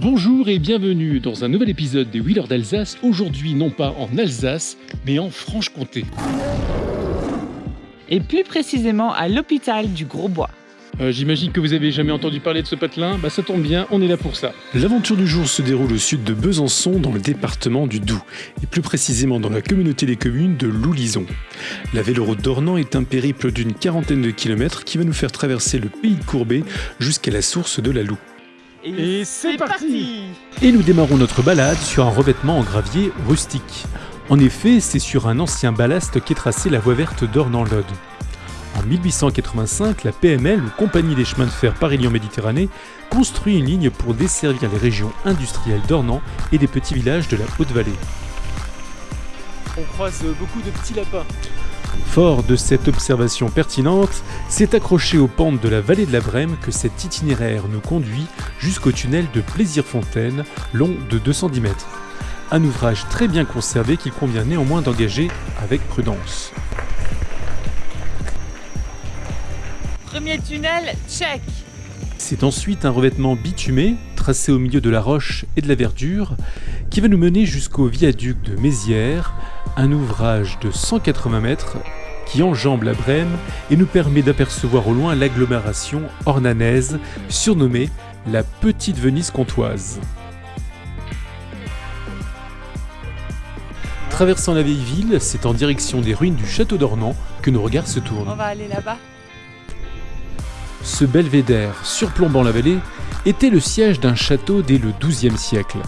Bonjour et bienvenue dans un nouvel épisode des Wheelers d'Alsace, aujourd'hui non pas en Alsace, mais en Franche-Comté. Et plus précisément à l'hôpital du Grosbois. Euh, J'imagine que vous avez jamais entendu parler de ce patelin, bah ça tombe bien, on est là pour ça. L'aventure du jour se déroule au sud de Besançon, dans le département du Doubs, et plus précisément dans la communauté des communes de Loulison. La véloroute d'Ornans est un périple d'une quarantaine de kilomètres qui va nous faire traverser le pays de Courbet jusqu'à la source de la Loue. Et c'est parti Et nous démarrons notre balade sur un revêtement en gravier rustique. En effet, c'est sur un ancien ballast qu'est tracée la voie verte d'Ornans-Lode. En 1885, la PML, ou Compagnie des chemins de fer Paris-Lyon-Méditerranée, construit une ligne pour desservir les régions industrielles d'Ornans et des petits villages de la Haute-Vallée. On croise beaucoup de petits lapins. Fort de cette observation pertinente, c'est accroché aux pentes de la vallée de la Brême que cet itinéraire nous conduit jusqu'au tunnel de Plaisir-Fontaine, long de 210 mètres. Un ouvrage très bien conservé qu'il convient néanmoins d'engager avec prudence. Premier tunnel, check C'est ensuite un revêtement bitumé, tracé au milieu de la roche et de la verdure, qui va nous mener jusqu'au viaduc de Mézières, un ouvrage de 180 mètres qui enjambe la Brême et nous permet d'apercevoir au loin l'agglomération ornanaise, surnommée la Petite Venise comtoise. Traversant la vieille ville, c'est en direction des ruines du château d'Ornans que nos regards se tournent. On va aller là-bas. Ce belvédère surplombant la vallée était le siège d'un château dès le XIIe siècle.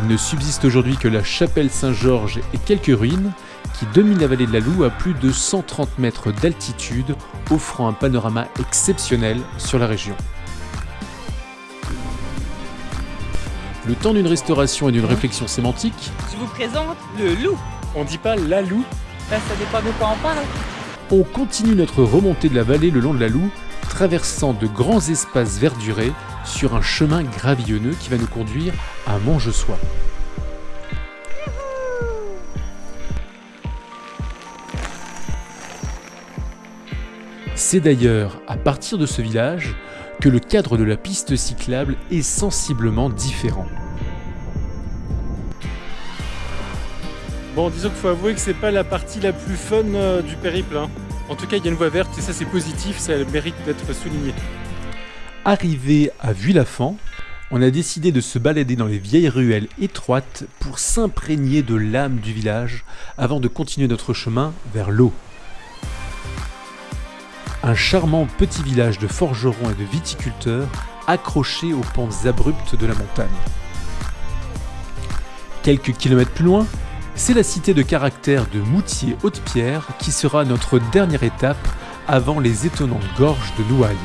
Il ne subsiste aujourd'hui que la chapelle Saint-Georges et quelques ruines qui dominent la vallée de la Loue à plus de 130 mètres d'altitude, offrant un panorama exceptionnel sur la région. Le temps d'une restauration et d'une réflexion sémantique, Je vous présente le loup. On dit pas la loup Ben, ça dépend de quoi on parle. on continue notre remontée de la vallée le long de la Loue, traversant de grands espaces verdurés sur un chemin gravillonneux qui va nous conduire à Montgesois. C'est d'ailleurs à partir de ce village que le cadre de la piste cyclable est sensiblement différent. Bon, disons qu'il faut avouer que c'est pas la partie la plus fun euh, du périple. hein. En tout cas, il y a une voie verte et ça c'est positif, ça mérite d'être souligné. Arrivé à Vuillafan, on a décidé de se balader dans les vieilles ruelles étroites pour s'imprégner de l'âme du village avant de continuer notre chemin vers l'eau. Un charmant petit village de forgerons et de viticulteurs accroché aux pentes abruptes de la montagne. Quelques kilomètres plus loin, c'est la cité de caractère de Moutier-Haute-Pierre qui sera notre dernière étape avant les étonnantes gorges de Nouaille.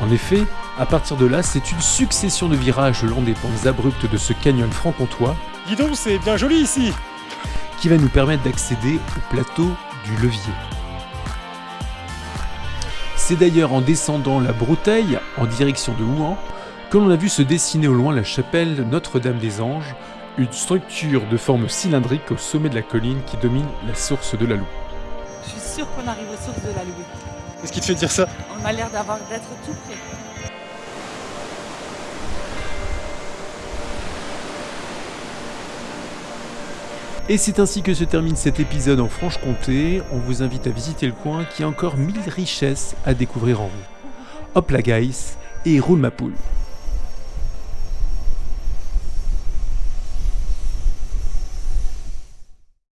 En effet, à partir de là, c'est une succession de virages le long des pentes abruptes de ce canyon franc-comtois Dis donc, c'est bien joli ici qui va nous permettre d'accéder au plateau du Levier. C'est d'ailleurs en descendant la Brouteille en direction de Ouan que l'on a vu se dessiner au loin la chapelle Notre-Dame des Anges, une structure de forme cylindrique au sommet de la colline qui domine la source de la Loue. Je suis sûre qu'on arrive aux sources de la Louis. Qu'est-ce qui te fait dire ça? On a l'air d'avoir d'être tout près. Et c'est ainsi que se termine cet épisode en Franche-Comté. On vous invite à visiter le coin qui a encore mille richesses à découvrir en vous. Hop la guys et roule ma poule